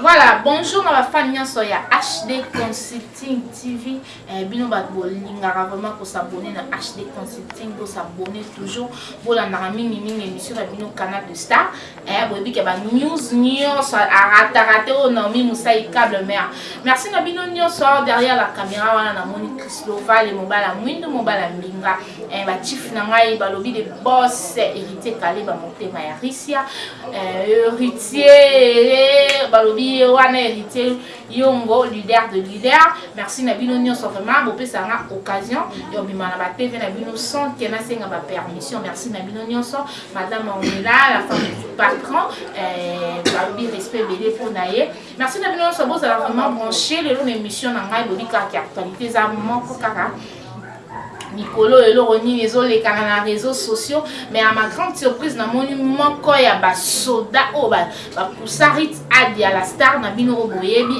Voilà, bonjour na ba fan nyonso ya HD Consulting TV. Eh, bino bato bolingaka vraiment ko s'abonner na HD Consulting, bo s'abonner toujours, bolandaka mingi mingi émission na bino Canal de Star. Eh, boyebi ke ba news nyonso arata rate oyo Naomi Musayi câble mère. Merci na bino nyonso derrière la caméra wana na moni Chris Lovale mobala mwindo mobala mbinga. Eh, ba chief na ngai balobi de boss héritier Kaleba motema ya Russia. Heritier balobi ye wana heritier yongo leader de leader merci na bino nyonso vraiment bopesa nga occasion ya obima na ba tv na bino sans que nasenga ba permission merci na bino nyonso madame ornela la femme du patron eh, balobi respect ebele mpo na ye merci na bino nyonso bozala vraiment branche lelo na émission na ngai bobi kaka ya actualité eza moko kaka mikolo oyo eloko nini ezolekana na réseaux sociaux mais à ma grande surprise namoni moko ya basoda oyo bapusarit adi ya la star na bino oyo boyebi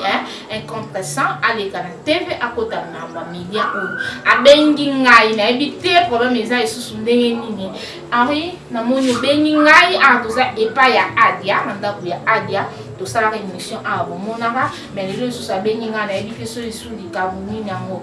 incompressant aleka na tv akota mamba media oyo abengi ngai nayebi te problème eza esusu ndenge nini henri namoni obengi ngai awa ah, toza epa ya adia na ndako ya adia tosalaka émission awa bomonaka mais lelo lisusu abengi ngai nayebi te so esu likambo nini yango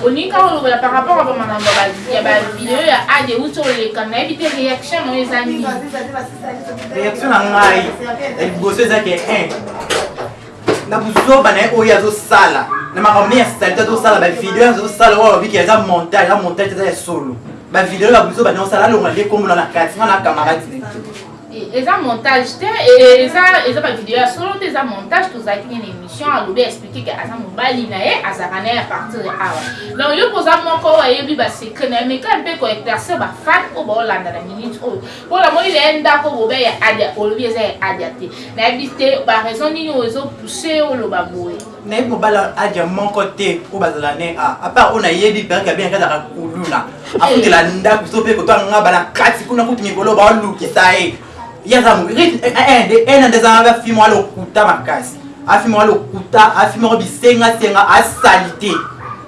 Olingi kaka oloba par rapport ya ba makambo ya ba video ya ad ewuti oleka nayebi te reaction na yo eza nini reaction na ngai ya liboso eza ke un na buzoba na ye oyo azosala na makambo nde ya salite azosala bavideo azosala oyo abiki aza montage ya montage eza ya solo bavideo ya buzoba na osala alonga nde komona na kati nga na camarade Eza montage te eza eza ba video ya solo te eza montage tozalaki nini émission alobi expliquer que aza mobali na ye azalaka na ye à partir de awa donc yo poza moko oyo ayebi ba secret na ye mais quand mpe ko éclaircir ba fan oyo baolanda na minute oyo mpo namoni na ye ndako bobe ya adia olobi eza ya adia te nayebi te ba raison nini oyo ezo pousser oloba boye Nayebi mobala aja moko te oyo bazala ne a apart oyo nayebi perke abia kazaka kuluna akutela ndako so mpe kotoa nga bala kati kuna kutu mikolo baolukisa ye ye aza ena nde azanga afi moko alokuta makasi afi moko alokuta afi moko bisenga senga asali te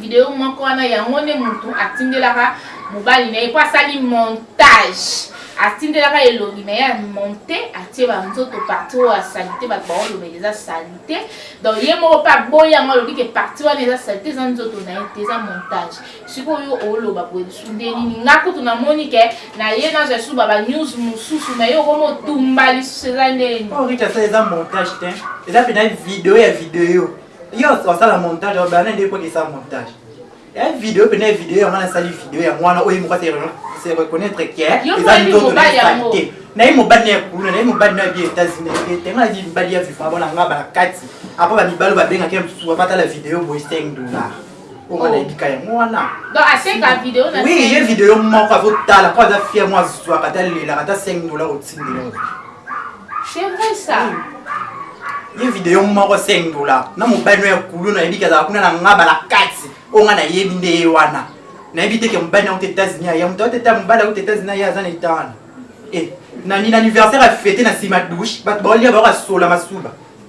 Video moko wana yango nde mutu atindelaka mobali na ye po asali montage atindelaka elongi na ye a monte atie ba nzoto parti oyo ya salite bato baolobela eza salite donc ye moko pe aboyi yango alobi ke parti wana eza salite eza nzoto na ye te eza montage sikoyo yo oloba boye lisusu nde nini nga kutu namoni ke na ye nazwa lisusu ba ba news mosusu me ye okomi otumba lisusu eza nde nini eza montage te eza pena video ya video Yo osa sala montage au bana nde poti sa montage. Ya video pe na video yango na sali video ya mwana oyo moko se se reconnaître que eza ndoto na salite. Na ye mobali na ya kuluna, na ye mobali na bi États-Unis nde te nga di mobali ya vivre abona nga ba kati. Apo ba mibalo ba benga ke msuwa batala video boy 5 dollars. po nga nayebi ka yango wana donc aseka video na oui ye video moko azotala po aza fier mo azwaka ata lelaka ata 5 dola kotindela c'est vrai ça ye video moko 5 dola na mobali no ya kulu nayebi ke azala kuna na ngaba na kati oyo nga nayebi nde ye wana nayebi te ke mobali na uta états-unis aya moto auta eta mobali auta états-unis aya aza na etana e na nini anniversaire afete na nsima douche bato baolia baokasola masuba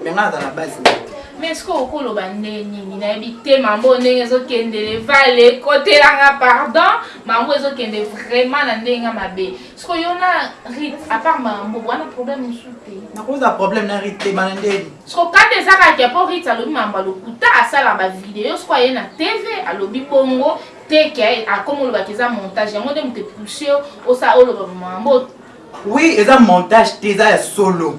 mais nga naza na base na yo mais ce que okoloba nde nini nayebi te mambo ndenge ezokendele vale kotelanga pardon mambo ezokende vraiment na ndenge nga mabe siko yo na rit apart mambo wana problème mosusu te nakozala problème na rit te bana ndeni siko kanda eza kaka mpo rit alobi mambo ya lokuta asala bavideo siko aye na tv alobi bongo te ke akoma olobaka eza montage yango nde moto epousse yo osa oloba mambo oui eza montage te eza ya solo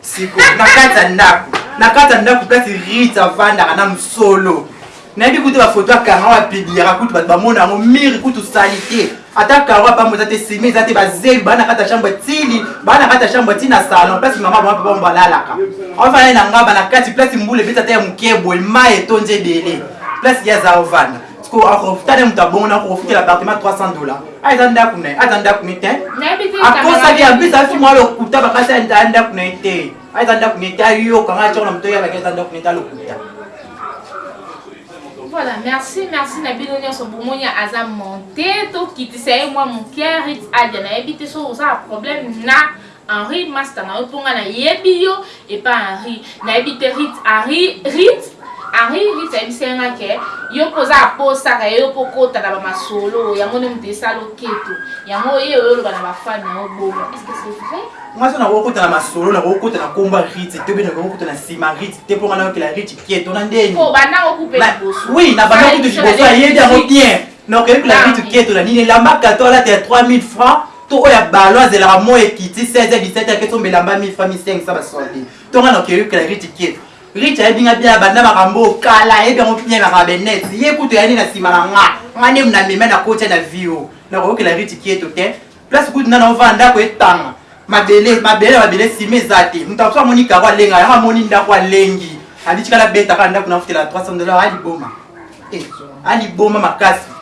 Siko na kati ya ndako, na kati ya ndako place Rita avandaka na mosolo. Nayebi kutu ba photo ya Caro a publiaka kutu bato bamona yango mire kutu salite. Ata Caro apambo eza te semi eza te ba zelu ba na kati ya chambre tili ba na kati ya chambre ti na salon place mama ba papa ba lalaka. Avanda na ngaba na kati place mbula ebeti ata ya moke boye mayi etondi ebele place ye aza avanda. sikoyo akotala moto abongo na kofutela appartement 300 dollar a eza ndako na ye aza ndako na ye te akosaki amplis afi mwa lokuta bakasi aa ndako na ye te a eza ndako na ye te ayoka ngai atyoko na moto oyabaki eza ndako na ye te alokuta voilà merci merci na bino nyonso bomoni aza monte tokitisa ye mwa moke rit adia nayebi te soki oza na problème na Henri masta na yo po nga na yebi yo epa Henri na yebi te Rit Henri Rit Henri Rit ayebisaki nga ke yo pe oza aposa ka ye yo pe okota na ba masolo yango nde mutu esala oketo yango oye oye oloba na ba fan na yo bongo est ce que c'est vrai? Nga soki nakoki kota na masolo nakoki kota na kombo ya Rit te pe nakoki kota na sima Rit te po nga nayokela Rit keto na ndeni po obanda ngo kupe liboso oui na banda kutu liboso ayebi yango bien donc oyokela Rit keto na nini elamba kato alata ya 3000 francs To oyo ya ballon azelaka moi ekiti 16 heures 17 heures aketi omba elamba 1000 francs 1500 ba solde. To nga na okeyo kela Rich Kid. Rich ayebi nga bien abanda makambo kala ayebi yango bien na Rabenet. Ye kutu ayandi na sima na nga. Nga nde na mema na kotia na vie oyo. Na koyokela Rich Kid te. Place kutu nga na ovanda ndako etanga. Mabele, mabele na mabele ciment eza te. Mutu azo amoni carreau alenga yango amoni ndako alengi. Andi tika na beta kaka ndako na futela 300 dollars a liboma. Eh a liboma makasi.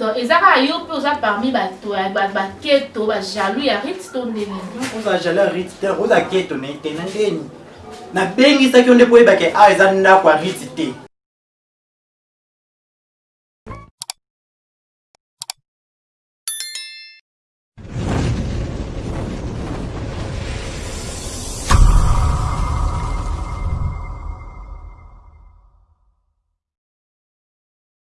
Donc eza kaka yo pe oza parmi ba ba keto ba jaloux ya Ritz to nde nini? Oza jaloux ya Ritz te oza keto na ye te na nde nini? Na bengisaki yo nde po oyeba ke awa eza ndako ya Ritz te.